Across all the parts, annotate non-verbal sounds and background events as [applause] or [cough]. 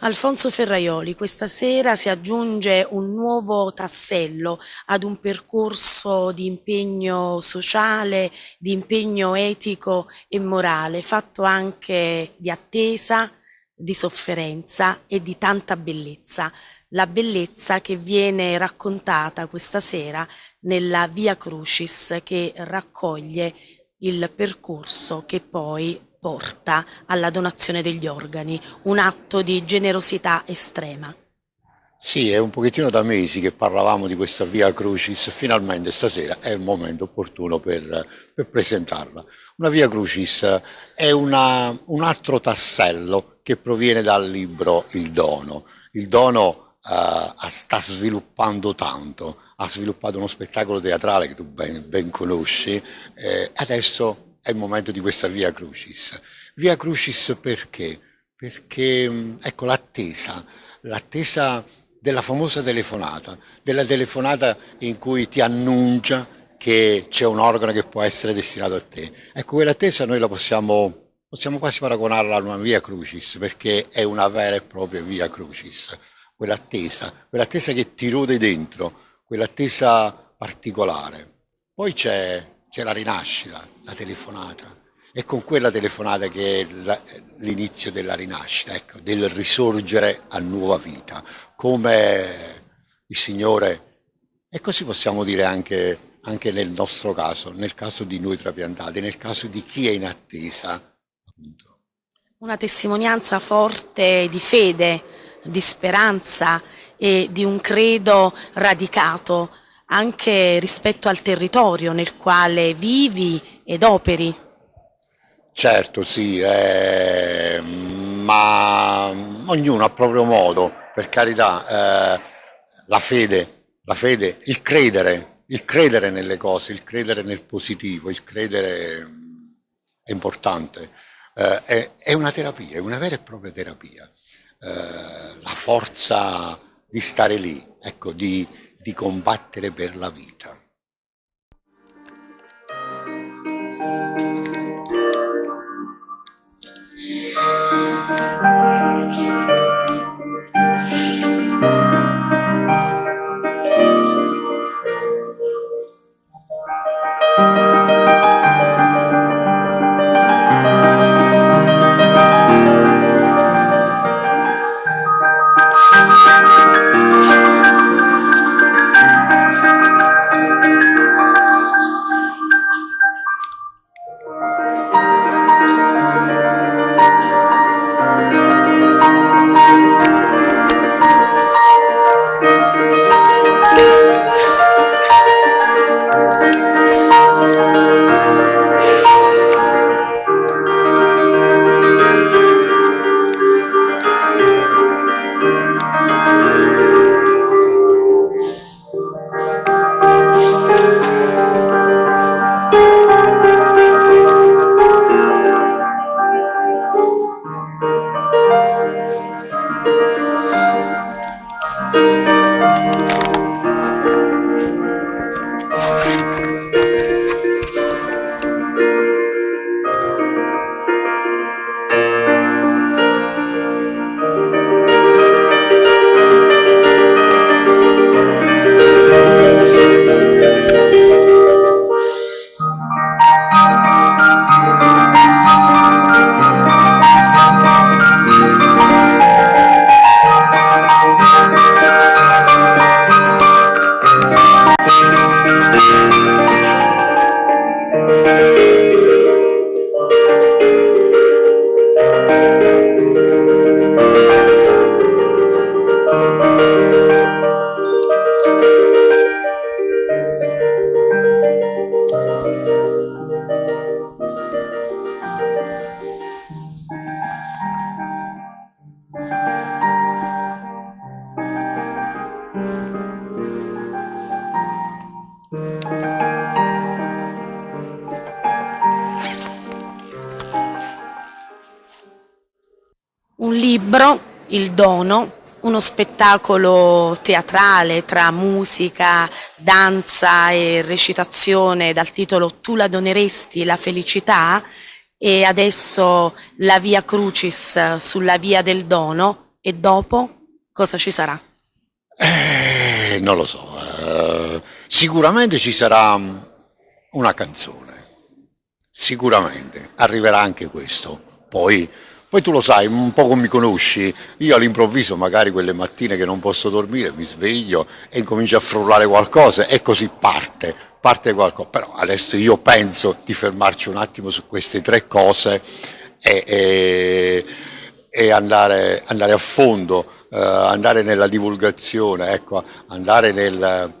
Alfonso Ferraioli, questa sera si aggiunge un nuovo tassello ad un percorso di impegno sociale, di impegno etico e morale, fatto anche di attesa, di sofferenza e di tanta bellezza. La bellezza che viene raccontata questa sera nella Via Crucis che raccoglie il percorso che poi porta alla donazione degli organi, un atto di generosità estrema. Sì, è un pochettino da mesi che parlavamo di questa Via Crucis, finalmente stasera è il momento opportuno per, per presentarla. Una Via Crucis è una, un altro tassello che proviene dal libro Il Dono. Il Dono uh, sta sviluppando tanto, ha sviluppato uno spettacolo teatrale che tu ben, ben conosci, eh, adesso è il momento di questa Via Crucis. Via Crucis perché? Perché, mm, ecco, l'attesa, l'attesa della famosa telefonata, della telefonata in cui ti annuncia che c'è un organo che può essere destinato a te. Ecco, quell'attesa noi la possiamo, possiamo quasi paragonarla a una Via Crucis, perché è una vera e propria Via Crucis, quell'attesa, quell'attesa che ti rode dentro, quell'attesa particolare. Poi c'è c'è la rinascita, la telefonata. È con quella telefonata che è l'inizio della rinascita, ecco, del risorgere a nuova vita, come il Signore, e così possiamo dire anche, anche nel nostro caso, nel caso di noi trapiantati, nel caso di chi è in attesa. Appunto. Una testimonianza forte di fede, di speranza e di un credo radicato anche rispetto al territorio nel quale vivi ed operi. Certo, sì, eh, ma ognuno a proprio modo, per carità, eh, la fede, la fede, il credere, il credere nelle cose, il credere nel positivo, il credere è importante, eh, è, è, una terapia, è una vera e propria terapia. Eh, la forza di stare lì, ecco, di, di combattere per la vita. Libro, Il Dono, uno spettacolo teatrale tra musica, danza e recitazione dal titolo Tu la doneresti la felicità e adesso la via Crucis sulla via del dono E dopo cosa ci sarà? Eh, non lo so, eh, sicuramente ci sarà una canzone, sicuramente, arriverà anche questo. Poi, poi tu lo sai, un po' come mi conosci, io all'improvviso magari quelle mattine che non posso dormire mi sveglio e incomincio a frullare qualcosa e così parte, parte qualcosa. Però adesso io penso di fermarci un attimo su queste tre cose e, e, e andare, andare, a fondo, eh, andare nella divulgazione, ecco, andare nel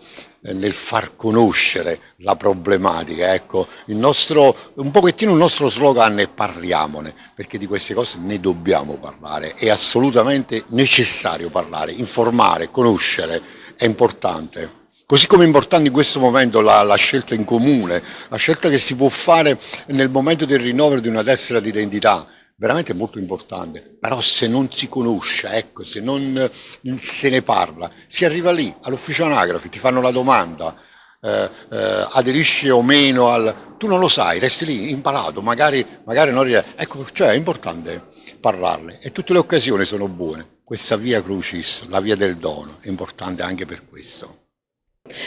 nel far conoscere la problematica. Ecco, nostro, un pochettino il nostro slogan è parliamone, perché di queste cose ne dobbiamo parlare, è assolutamente necessario parlare, informare, conoscere, è importante. Così come è importante in questo momento la, la, scelta in comune, la scelta che si può fare nel momento del rinnovo di una tessera di identità, veramente molto importante, però se non si conosce, ecco, se non se ne parla, si arriva lì all'ufficio anagrafi, ti fanno la domanda, eh, eh, aderisci o meno al... tu non lo sai, resti lì impalato, magari, magari non riesci, ecco, cioè è importante parlarne e tutte le occasioni sono buone, questa via crucis, la via del dono, è importante anche per questo.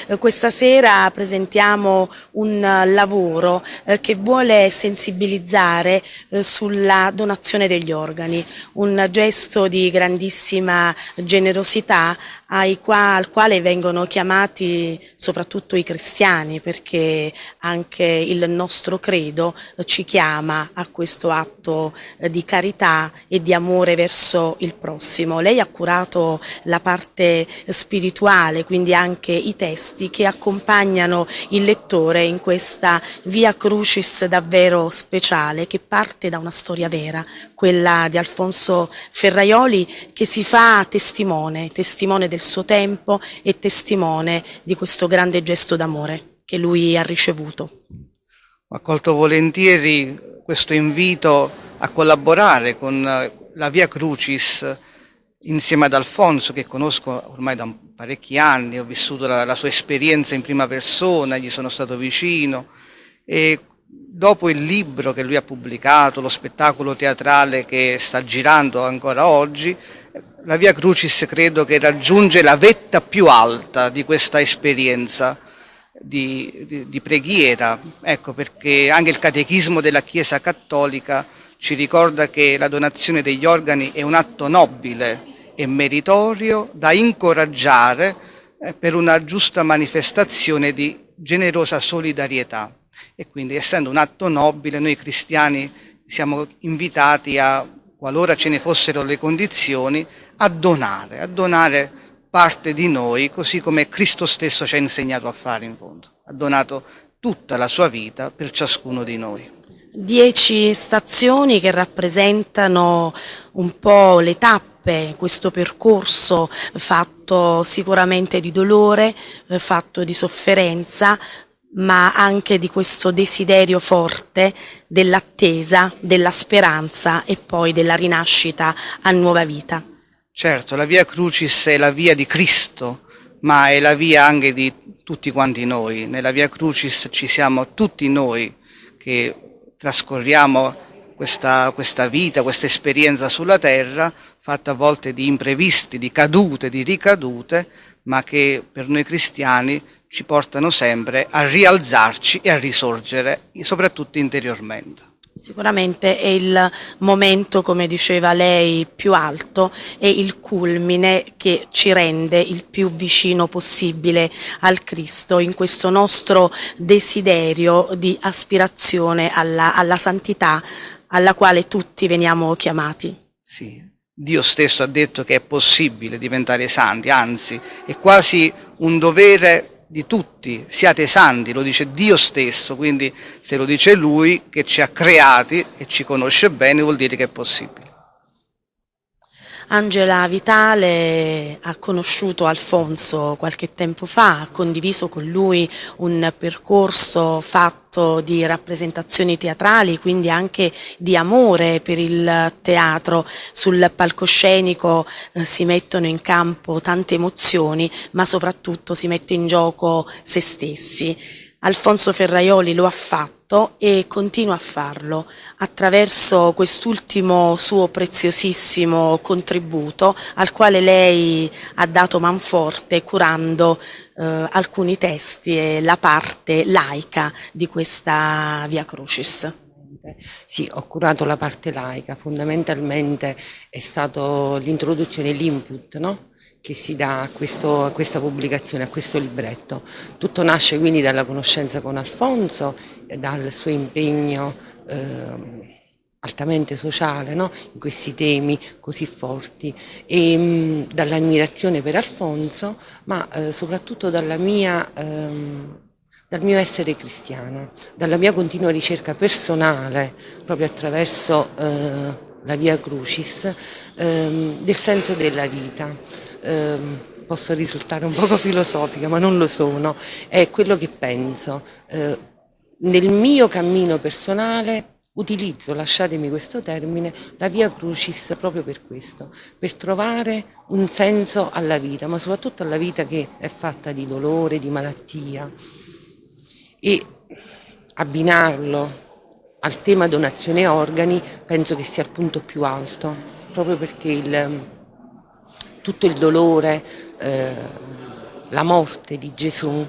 Eh, questa sera presentiamo un lavoro eh, che vuole sensibilizzare eh, sulla donazione degli organi, un gesto di grandissima generosità al quale vengono chiamati soprattutto i cristiani perché anche il nostro credo ci chiama a questo atto di carità e di amore verso il prossimo. Lei ha curato la parte spirituale, quindi anche i testi che accompagnano il lettore in questa via crucis davvero speciale che parte da una storia vera, quella di Alfonso Ferraioli che si fa testimone, testimone del suo tempo e testimone di questo grande gesto d'amore che lui ha ricevuto. Ho accolto volentieri questo invito a collaborare con la Via Crucis insieme ad Alfonso che conosco ormai da parecchi anni, ho vissuto la, la, sua esperienza in prima persona, gli sono stato vicino e dopo il libro che lui ha pubblicato, lo spettacolo teatrale che sta girando ancora oggi, la Via Crucis credo che raggiunge la vetta più alta di questa esperienza di, di, di preghiera, ecco perché anche il catechismo della Chiesa Cattolica ci ricorda che la donazione degli organi è un atto nobile e meritorio da incoraggiare eh, per una giusta manifestazione di generosa solidarietà. E quindi essendo un atto nobile noi cristiani siamo invitati a, qualora ce ne fossero le condizioni, a donare, a donare parte di noi, così come Cristo stesso ci ha insegnato a fare in fondo. Ha donato tutta la sua vita per ciascuno di noi. Dieci stazioni che rappresentano un po' le tappe, questo percorso fatto sicuramente di dolore, eh, fatto di sofferenza, ma anche di questo desiderio forte dell'attesa, della speranza e poi della rinascita a nuova vita. Certo, la via Crucis è la via di Cristo, ma è la via anche di tutti quanti noi. Nella via Crucis ci siamo tutti noi che trascorriamo questa, questa vita, questa esperienza sulla terra, fatta a volte di imprevisti, di cadute, di ricadute, ma che per noi cristiani ci portano sempre a rialzarci e a risorgere, soprattutto interiormente. Sicuramente è il momento, come diceva lei, più alto e il culmine che ci rende il più vicino possibile al Cristo in questo nostro desiderio di aspirazione alla, alla santità alla quale tutti veniamo chiamati. Sì, Dio stesso ha detto che è possibile diventare santi, anzi è quasi un dovere di tutti, siate santi, lo dice Dio stesso, quindi se lo dice Lui che ci ha creati e ci conosce bene vuol dire che è possibile. Angela Vitale ha conosciuto Alfonso qualche tempo fa, ha condiviso con lui un percorso fatto di rappresentazioni teatrali, quindi anche di amore per il teatro. Sul palcoscenico eh, si mettono in campo tante emozioni, ma soprattutto si mette in gioco se stessi. Alfonso Ferraioli lo ha fatto e continua a farlo attraverso quest'ultimo suo preziosissimo contributo al quale lei ha dato manforte curando eh, alcuni testi e la parte laica di questa Via Crucis. Sì, ho curato la parte laica, fondamentalmente è stato l'introduzione, l'input, no? che si dà a, questo, a, questa pubblicazione, a questo libretto. Tutto nasce quindi dalla conoscenza con Alfonso, dal suo impegno eh, altamente sociale no? in questi temi così forti e mh, dall'ammirazione per Alfonso, ma eh, soprattutto dalla mia... Ehm, dal mio essere cristiana, dalla mia continua ricerca personale, proprio attraverso eh, la via Crucis, ehm, del senso della vita. Ehm, posso risultare un poco [laughs] filosofica, ma non lo sono, è quello che penso. Eh, nel mio cammino personale utilizzo, lasciatemi questo termine, la via Crucis proprio per questo, per trovare un senso alla vita, ma soprattutto alla vita che è fatta di dolore, di malattia e abbinarlo al tema donazione organi penso che sia il punto più alto, proprio perché il, tutto il dolore, eh, la morte di Gesù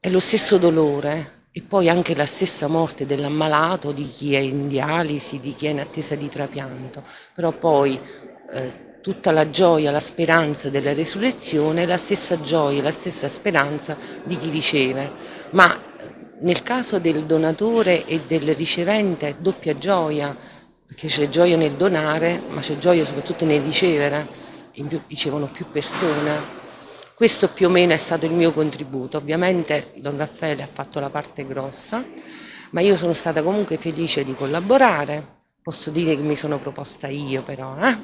è lo stesso dolore e poi anche la stessa morte dell'ammalato, di chi è in dialisi, di chi è in attesa di trapianto, però poi eh, tutta la gioia, la speranza della resurrezione, la stessa gioia, la stessa speranza di chi riceve, ma nel caso del donatore e del ricevente doppia gioia, perché c'è gioia nel donare, ma c'è gioia soprattutto nel ricevere, in più ricevono più persone. Questo più o meno è stato il mio contributo. Ovviamente Don Raffaele ha fatto la parte grossa, ma io sono stata comunque felice di collaborare. Posso dire che mi sono proposta io però, eh?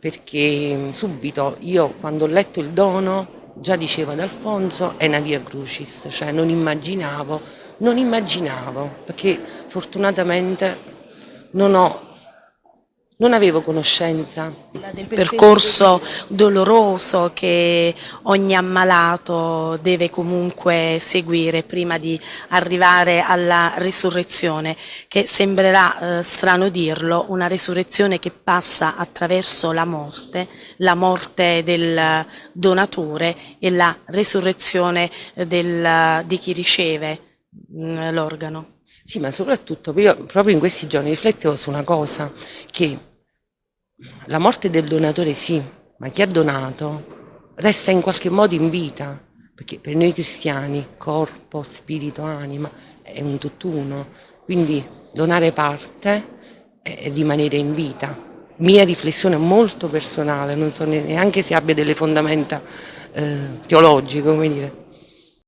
perché subito io quando ho letto il dono già diceva ad Alfonso, è una via crucis, cioè non immaginavo, non immaginavo, perché fortunatamente non ho non avevo conoscenza del percorso doloroso che ogni ammalato deve comunque seguire prima di arrivare alla risurrezione, che sembrerà eh, strano dirlo, una risurrezione che passa attraverso la morte, la morte del donatore e la risurrezione del, di chi riceve mm, l'organo. Sì, ma soprattutto io proprio in questi giorni riflettevo su una cosa, che la morte del donatore sì, ma chi ha donato resta in qualche modo in vita, perché per noi cristiani corpo, spirito, anima è un tutt'uno, quindi donare parte è rimanere in vita. Mia riflessione molto personale, non so neanche se abbia delle fondamenta eh, teologiche, come dire.